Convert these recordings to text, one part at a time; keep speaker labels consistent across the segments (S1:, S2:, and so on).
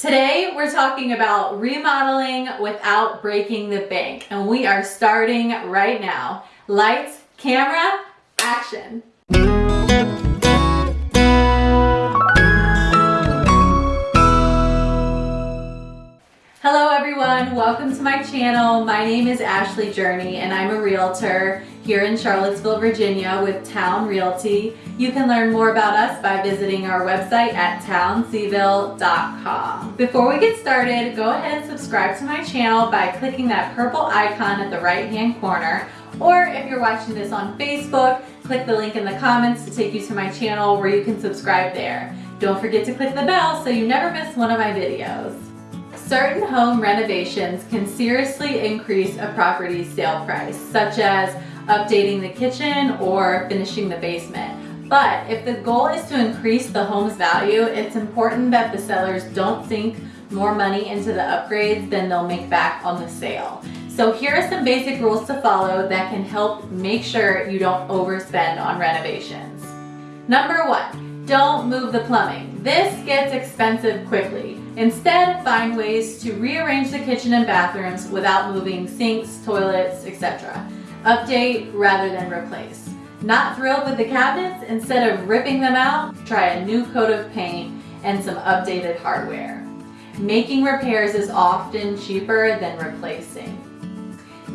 S1: Today we're talking about remodeling without breaking the bank and we are starting right now. Lights, camera, action. Hello everyone, welcome to my channel. My name is Ashley Journey and I'm a realtor here in Charlottesville, Virginia with Town Realty. You can learn more about us by visiting our website at townseville.com. Before we get started, go ahead and subscribe to my channel by clicking that purple icon at the right hand corner or if you're watching this on Facebook, click the link in the comments to take you to my channel where you can subscribe there. Don't forget to click the bell so you never miss one of my videos. Certain home renovations can seriously increase a property's sale price, such as updating the kitchen or finishing the basement. But if the goal is to increase the home's value, it's important that the sellers don't sink more money into the upgrades than they'll make back on the sale. So here are some basic rules to follow that can help make sure you don't overspend on renovations. Number one, don't move the plumbing. This gets expensive quickly. Instead, find ways to rearrange the kitchen and bathrooms without moving sinks, toilets, etc. Update rather than replace. Not thrilled with the cabinets? Instead of ripping them out, try a new coat of paint and some updated hardware. Making repairs is often cheaper than replacing.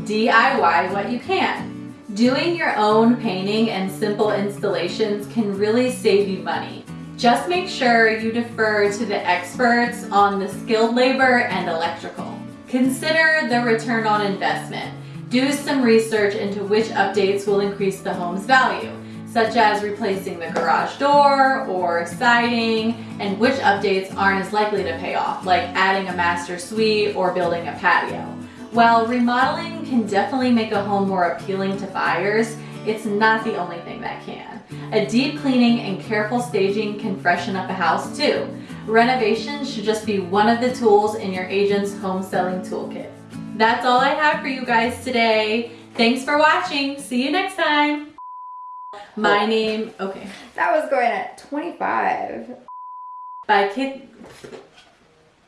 S1: DIY what you can. Doing your own painting and simple installations can really save you money. Just make sure you defer to the experts on the skilled labor and electrical. Consider the return on investment. Do some research into which updates will increase the home's value, such as replacing the garage door or siding, and which updates aren't as likely to pay off, like adding a master suite or building a patio. While remodeling can definitely make a home more appealing to buyers, it's not the only thing that can. A deep cleaning and careful staging can freshen up a house too. Renovation should just be one of the tools in your agent's home selling toolkit. That's all I have for you guys today. Thanks for watching. See you next time. My oh. name, okay.
S2: That was going at 25.
S1: By kid.